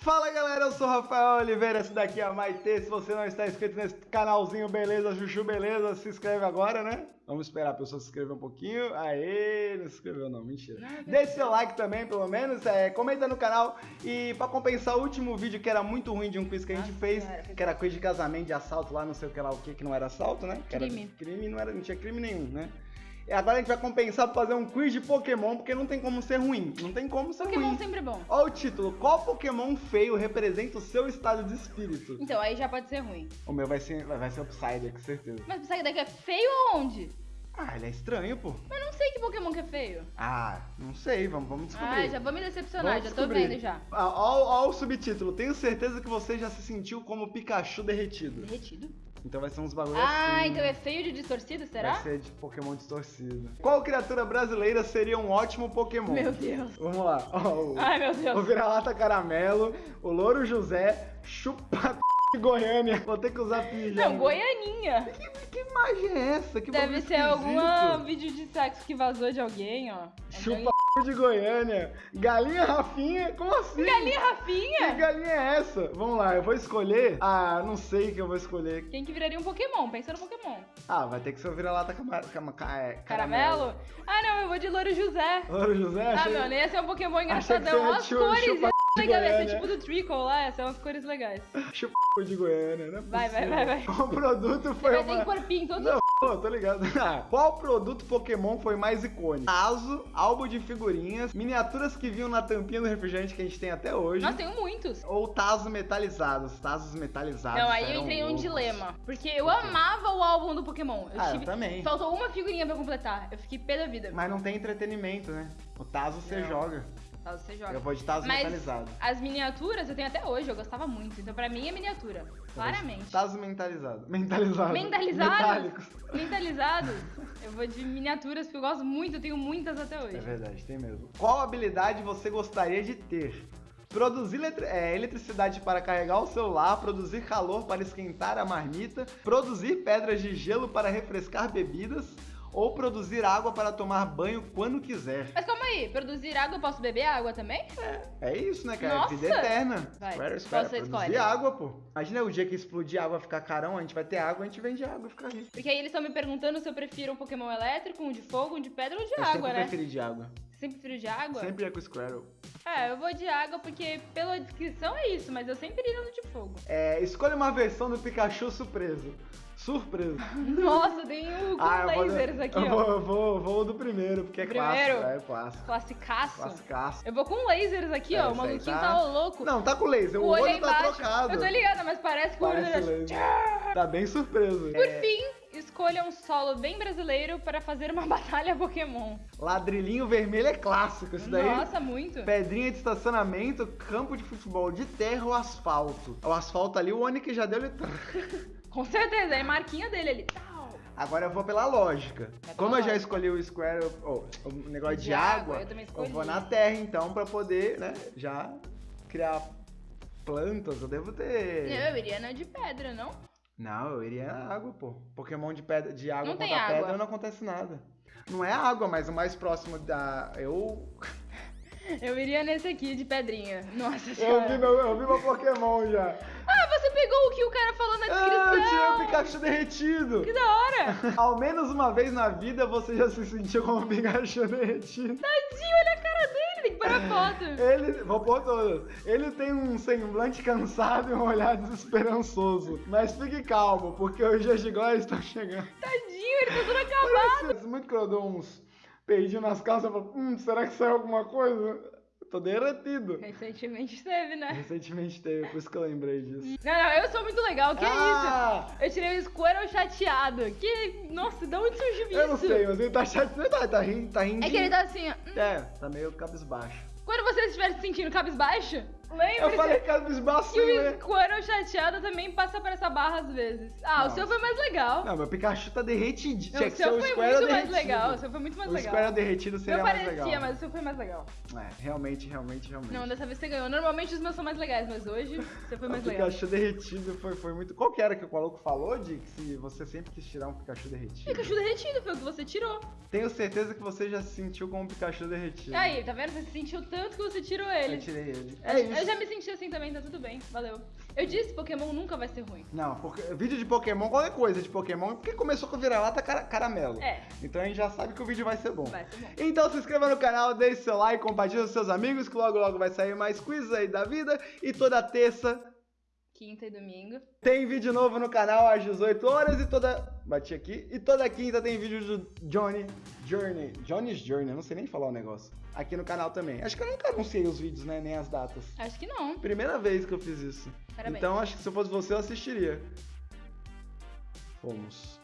Fala galera, eu sou o Rafael Oliveira, esse daqui é a Maite. Se você não está inscrito nesse canalzinho, beleza, Chuchu, beleza, se inscreve agora, né? Vamos esperar a pessoa se inscrever um pouquinho. Aê, não se inscreveu não, mentira. Deixe seu like também, pelo menos, é, comenta no canal. E pra compensar o último vídeo que era muito ruim de um quiz que a gente Nossa fez, que era quiz de casamento, de assalto lá, não sei o que lá, o que, que não era assalto, né? Que Crime. Era crime, não, era, não tinha crime nenhum, né? Agora a gente vai compensar pra fazer um quiz de Pokémon, porque não tem como ser ruim. Não tem como ser Pokémon ruim. sempre é bom. Olha o título. Qual Pokémon feio representa o seu estado de espírito? Então, aí já pode ser ruim. O meu vai ser, vai ser o Psyduck, com certeza. Mas sair daqui é feio aonde? Ah, ele é estranho, pô. Mas não sei que Pokémon que é feio. Ah, não sei, vamos, vamos descobrir. Ah, já vou me decepcionar, Vamos já tô descobrir. vendo já. Ah, Ó, ó o subtítulo. Tenho certeza que você já se sentiu como Pikachu derretido. Derretido? Então vai ser uns bagulho Ah, assim. então é feio de distorcido, será? Vai ser de Pokémon distorcido. Qual criatura brasileira seria um ótimo Pokémon? Meu Deus. Vamos lá. Ó, o, Ai, meu o Deus. vira-lata caramelo, o louro José, chupa de Goiânia. Vou ter que usar pijama. Não, Goianinha. Que, que imagem é essa? Que Deve ser algum vídeo de sexo que vazou de alguém, ó. Chupa de Goiânia. Galinha Rafinha? Como assim? Galinha Que Rafinha? galinha é essa? Vamos lá, eu vou escolher. Ah, não sei o que eu vou escolher. Quem que viraria um Pokémon? Pensa no Pokémon. Ah, vai ter que ser o vira-lata cama, cama, ca- é, Caramelo? Ah, não, eu vou de Louro José. Louro José? Ah, achei... meu, nem ia ser um Pokémon que engraçadão. você As cores, chupa de Goiânia. tipo do Trickle lá, ia ser umas cores legais. Chupa de Goiânia, né? Vai, vai, vai, vai. O produto foi Vai uma... ter corpinho todo Não, pô, tô ligado. Ah, Qual produto Pokémon foi mais icônico? Tazo, álbum de figurinhas, miniaturas que vinham na tampinha do refrigerante que a gente tem até hoje. Nossa, tenho muitos. Ou Tazos metalizados. Tazos metalizados. Não, aí eu entrei em um dilema. Porque eu amava o álbum do Pokémon. Eu Ah, eu também. Faltou uma figurinha pra completar. Eu fiquei pé da vida. Mas não tem entretenimento, né? O Tazo você joga. Tá, você joga. Eu vou de Tazo Mas metalizado. as miniaturas eu tenho até hoje, eu gostava muito. Então pra mim é miniatura. Claramente. Tazo mentalizado. Mentalizado. Mentalizados? Metálicos. Mentalizados? Eu vou de miniaturas porque eu gosto muito, eu tenho muitas até hoje. É verdade, tem mesmo. Qual habilidade você gostaria de ter? Produzir eletri- é, eletricidade para carregar o celular, produzir calor para esquentar a marmita, produzir pedras de gelo para refrescar bebidas ou produzir água para tomar banho quando quiser. Mas calma aí, produzir água eu posso beber água também? É isso, né, cara? Nossa! Vida eterna. Vai, Espera, espera. você Produzir escolhe? água, pô. Imagina o dia que explodir água ficar carão, a gente vai ter água, a gente vende água e fica rico. Porque aí eles estão me perguntando se eu prefiro um Pokémon elétrico, um de fogo, um de pedra ou de Eu água, né? preferi de água. Sempre prefiro de água? Sempre é com o Squirrel. É, eu vou de água porque pela descrição é isso, mas eu sempre iria no de fogo. É, escolha uma versão do Pikachu surpreso. Surpreso. Nossa, tem o com Ah, vou, lasers aqui, eu ó. Vou, eu vou, vou do primeiro, porque é Primeiro? clássico. É clássico. Classicaço. Classicaço. Eu vou com lasers aqui, É, ó. O maluquinho tá- tá, louco. Não, tá com laser. O, o olho, olho é tá embaixo. trocado. Eu tô ligada, mas parece que o olho laser. Tá bem surpreso. Por fim, escolha um solo bem brasileiro para fazer uma batalha Pokémon. Ladrilhinho vermelho é clássico. Isso daí. Nossa, muito. Pedrinha de estacionamento, campo de futebol de terra ou asfalto. O asfalto ali, o Onix já deu ele. Com certeza, é marquinha dele ali. Agora eu vou pela lógica. pela Como eu já escolhi o Square, oh, o negócio de, De água, água, eu escolhi. vou na terra então pra poder, né, já criar plantas. Eu devo ter. Eu iria na de pedra, não? Não, eu iria na água, pô. Pokémon de, pedra, de água Não tem contra pedra água. não acontece nada. Não é água, mas o mais próximo da. Eu. Eu iria nesse aqui de pedrinha. Nossa Eu senhora. vi meu, eu vi meu Pokémon já. Ah, você pegou o que o cara falou na Ah, eu tirei descrição. o Pikachu derretido. Que da hora. Ao menos uma vez na vida você já se sentiu como um Pikachu derretido. Tadinho, olha foto. Ele, vou pôr todas. Ele tem um semblante cansado e um olhar desesperançoso. Mas fique calmo, porque os dias de glória estão chegando. Tadinho, ele tá tudo acabado. Parece muito que eu dou uns peidinhos nas calças e falo, hum, será que saiu alguma coisa? Tô derretido. Recentemente teve, né? Recentemente teve, por isso que eu lembrei disso. Não, não, eu sou muito legal, que Ah! isso? Eu tirei o Squirrel chateado. Que. Nossa, de onde surgiu isso? Eu não sei, mas ele tá chateado. Tá, tá rindo, tá rindo. É que ele tá assim, ó. É, tá meio cabisbaixo. Quando você estiver se sentindo cabisbaixo, lembre-se Eu falei cabisbaixo, que o né? Squirrel chateado também passa por essa barra às vezes. Ah, Nossa. o seu foi mais legal. Não, meu Pikachu tá derretidinho. Não, o seu o foi muito mais derretido. legal. O seu foi muito mais o legal. Square derretido seria mais parecia, legal. mas o seu foi mais legal. É, realmente, realmente, realmente. Não, dessa vez você ganhou. Normalmente os meus são mais legais, mas hoje você foi mais o legal. Pikachu derretido foi, foi muito. Qual que era que o maluco falou de que se você sempre quis tirar um Pikachu derretido? Pikachu derretido foi o que você tirou. Tenho certeza que você já se sentiu como um Pikachu derretido. Aí, tá vendo? Você sentiu tanto que você tirou Eu ele. tirei ele. É, É isso. Eu já me senti assim também, tá tudo bem. Valeu. Eu disse, Pokémon nunca vai ser ruim. Não, porque vídeo de Pokémon, qualquer coisa de Pokémon, porque começou com vira-lata cara, caramelo. É. Então a gente já sabe que o vídeo vai ser bom. Vai ser bom. Então se inscreva no canal, deixe seu like, compartilhe com seus amigos, que logo logo vai sair mais quizzes aí da vida. E toda terça Quinta e domingo. tem vídeo novo no canal às 18 horas e toda. Bati aqui. E toda quinta tem vídeo do Johnny Journey. Johnny's Journey, eu não sei nem falar o negócio. Aqui no canal também. Acho que eu nunca anunciei os vídeos, né? Nem as datas. Acho que não. Primeira vez que eu fiz isso. Parabéns. Então acho que se eu fosse você, eu assistiria. Fomos.